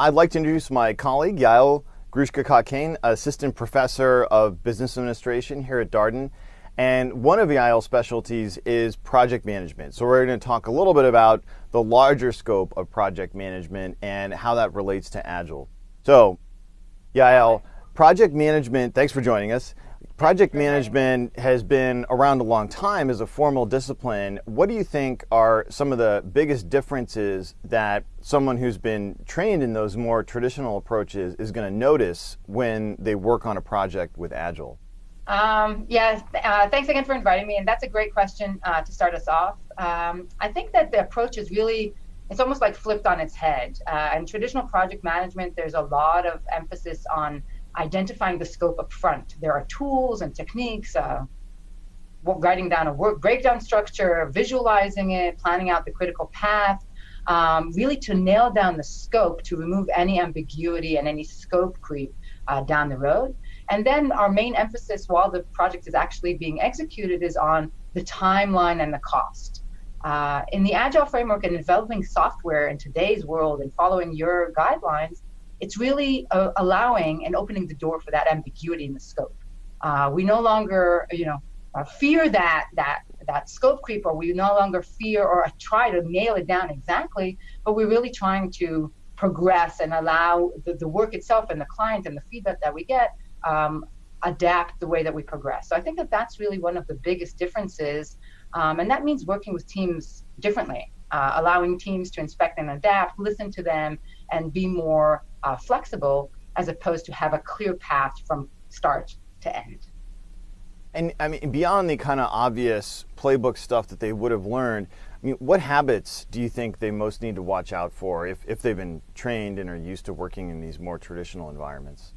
I'd like to introduce my colleague, Yael Grushka-Cockayne, Assistant Professor of Business Administration here at Darden. And one of Yael's specialties is project management. So we're going to talk a little bit about the larger scope of project management and how that relates to Agile. So, Yael, project management, thanks for joining us. Project management has been around a long time as a formal discipline. What do you think are some of the biggest differences that someone who's been trained in those more traditional approaches is going to notice when they work on a project with Agile? Um, yeah, uh, thanks again for inviting me. And that's a great question uh, to start us off. Um, I think that the approach is really, it's almost like flipped on its head. Uh, in traditional project management, there's a lot of emphasis on identifying the scope up front. There are tools and techniques, uh, writing down a work breakdown structure, visualizing it, planning out the critical path, um, really to nail down the scope to remove any ambiguity and any scope creep uh, down the road. And then our main emphasis while the project is actually being executed is on the timeline and the cost. Uh, in the Agile framework and developing software in today's world and following your guidelines, it's really uh, allowing and opening the door for that ambiguity in the scope. Uh, we no longer, you know, uh, fear that that that scope creep, or we no longer fear or try to nail it down exactly, but we're really trying to progress and allow the, the work itself and the client and the feedback that we get um, adapt the way that we progress. So I think that that's really one of the biggest differences, um, and that means working with teams differently, uh, allowing teams to inspect and adapt, listen to them, and be more uh, flexible as opposed to have a clear path from start to end. And I mean, beyond the kind of obvious playbook stuff that they would have learned, I mean, what habits do you think they most need to watch out for if, if they've been trained and are used to working in these more traditional environments?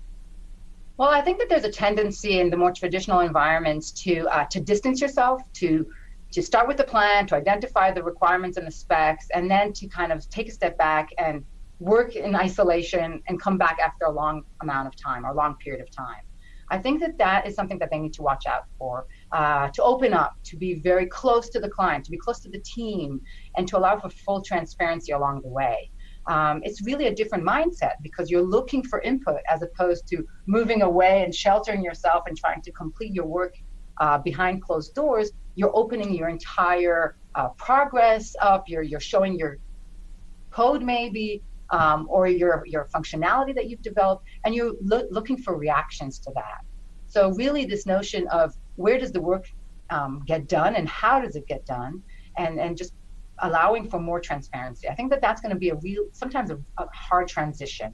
Well, I think that there's a tendency in the more traditional environments to uh, to distance yourself, to to start with the plan, to identify the requirements and the specs, and then to kind of take a step back and work in isolation and come back after a long amount of time or long period of time. I think that that is something that they need to watch out for, uh, to open up, to be very close to the client, to be close to the team, and to allow for full transparency along the way. Um, it's really a different mindset because you're looking for input as opposed to moving away and sheltering yourself and trying to complete your work uh, behind closed doors. You're opening your entire uh, progress up. You're you're showing your code maybe um, or your, your functionality that you've developed, and you're lo looking for reactions to that. So really this notion of where does the work um, get done and how does it get done, and, and just allowing for more transparency. I think that that's going to be a real, sometimes a, a hard transition.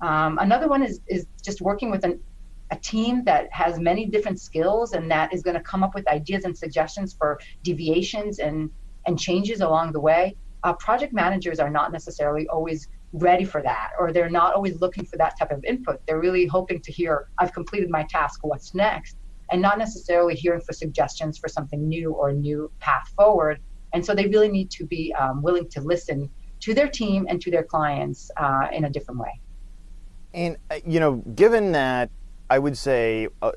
Um, another one is, is just working with an, a team that has many different skills and that is going to come up with ideas and suggestions for deviations and, and changes along the way. Uh, project managers are not necessarily always ready for that or they're not always looking for that type of input. They're really hoping to hear i've completed my task what's next? And not necessarily hearing for suggestions for something new or new path forward. And so they really need to be um, willing to listen to their team and to their clients uh, in a different way. And uh, you know given that I would say uh,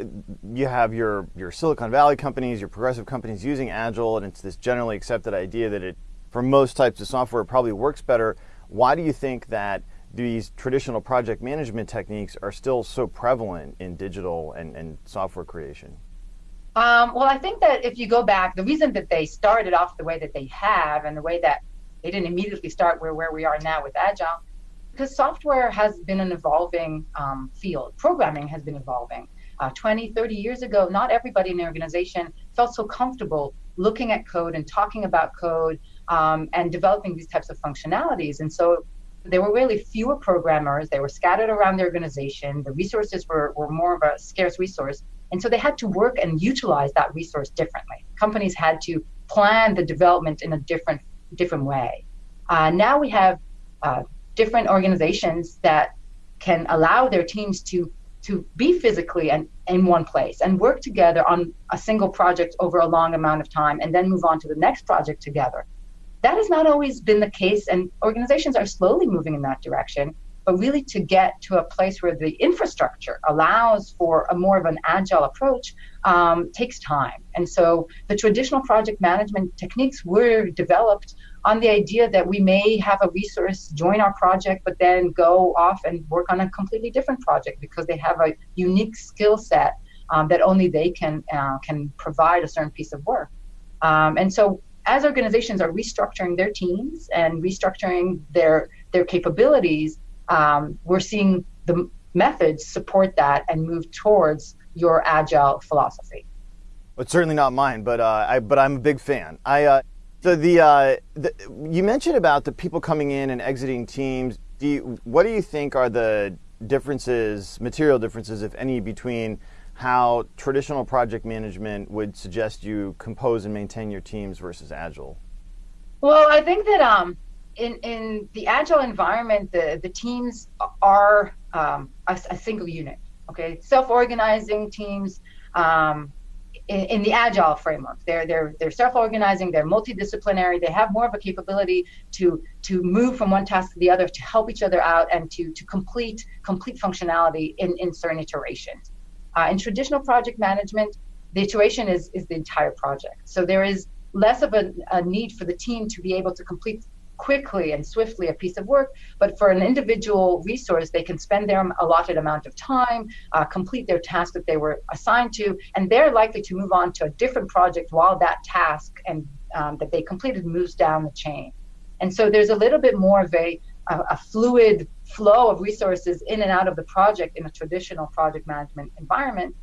you have your, your Silicon Valley companies, your progressive companies using Agile, and it's this generally accepted idea that it, for most types of software, probably works better. Why do you think that these traditional project management techniques are still so prevalent in digital and, and software creation? Um, well, I think that if you go back, the reason that they started off the way that they have and the way that they didn't immediately start where, where we are now with Agile, because software has been an evolving um, field. Programming has been evolving. Uh, 20, 30 years ago, not everybody in the organization felt so comfortable looking at code and talking about code um, and developing these types of functionalities. And so there were really fewer programmers. They were scattered around the organization. The resources were, were more of a scarce resource. And so they had to work and utilize that resource differently. Companies had to plan the development in a different, different way. Uh, now we have uh, different organizations that can allow their teams to to be physically and in one place and work together on a single project over a long amount of time and then move on to the next project together. That has not always been the case, and organizations are slowly moving in that direction. but really to get to a place where the infrastructure allows for a more of an agile approach um, takes time. And so the traditional project management techniques were developed on the idea that we may have a resource join our project, but then go off and work on a completely different project because they have a unique skill set um, that only they can uh, can provide a certain piece of work. Um, and so as organizations are restructuring their teams and restructuring their their capabilities, um, we're seeing the methods support that and move towards your agile philosophy. It's certainly not mine, but uh, I but I'm a big fan. I uh, so the, uh, the, you mentioned about the people coming in and exiting teams. Do you, what do you think are the differences, material differences, if any, between how traditional project management would suggest you compose and maintain your teams versus agile? Well, I think that um, in in the agile environment, the the teams are um, a, a, single unit. Okay, self-organizing teams. Um, in, in, the agile framework, they're they're they're self-organizing. They're multidisciplinary. They have more of a capability to to move from one task to the other, to help each other out, and to to complete complete functionality in in certain iterations. Uh, in traditional project management, the iteration is, is the entire project. So there is less of a, a need for the team to be able to complete quickly and swiftly a piece of work, but for an individual resource, they can spend their allotted amount of time, uh, complete their task that they were assigned to, and they're likely to move on to a different project while that task and um, that they completed moves down the chain. And so there's a little bit more of a, a, a fluid flow of resources in and out of the project in a traditional project management environment,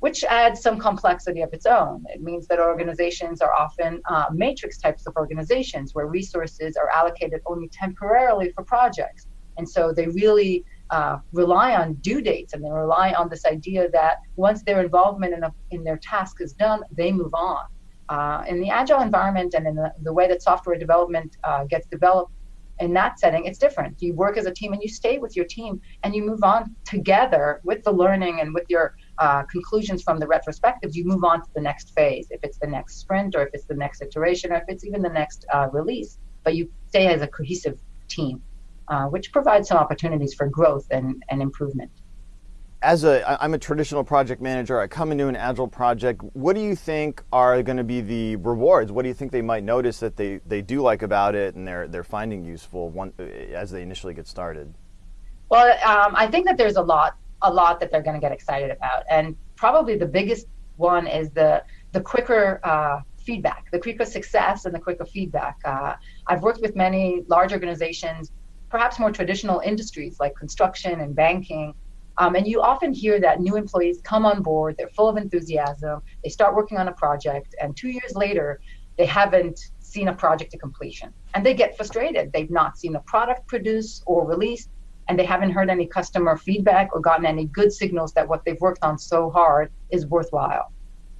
which adds some complexity of its own. It means that organizations are often uh, matrix types of organizations where resources are allocated only temporarily for projects. And so they really uh, rely on due dates and they rely on this idea that once their involvement in, a, in their task is done, they move on. Uh, in the agile environment and in the, the way that software development uh, gets developed, in that setting, it's different. You work as a team and you stay with your team and you move on together with the learning and with your uh, conclusions from the retrospectives. You move on to the next phase, if it's the next sprint or if it's the next iteration or if it's even the next uh, release. But you stay as a cohesive team, uh, which provides some opportunities for growth and, and improvement as a I'm a traditional project manager. I come into an agile project. What do you think are going to be the rewards? What do you think they might notice that they, they do like about it and they're they're finding useful one, as they initially get started? Well, um, I think that there's a lot a lot that they're going to get excited about, and probably the biggest one is the the quicker uh, feedback, the quicker success, and the quicker feedback. Uh, I've worked with many large organizations, perhaps more traditional industries like construction and banking um, and you often hear that new employees come on board, they're full of enthusiasm, they start working on a project, and two years later, they haven't seen a project to completion. And they get frustrated. They've not seen a product produced or released, and they haven't heard any customer feedback or gotten any good signals that what they've worked on so hard is worthwhile.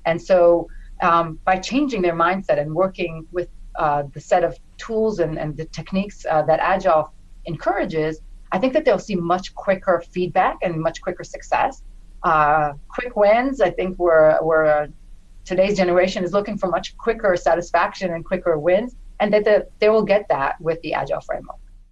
And so, um, by changing their mindset and working with uh, the set of tools and, and the techniques uh, that Agile encourages, I think that they'll see much quicker feedback and much quicker success. Uh, quick wins, I think we're, we're today's generation is looking for much quicker satisfaction and quicker wins, and that the, they will get that with the Agile framework.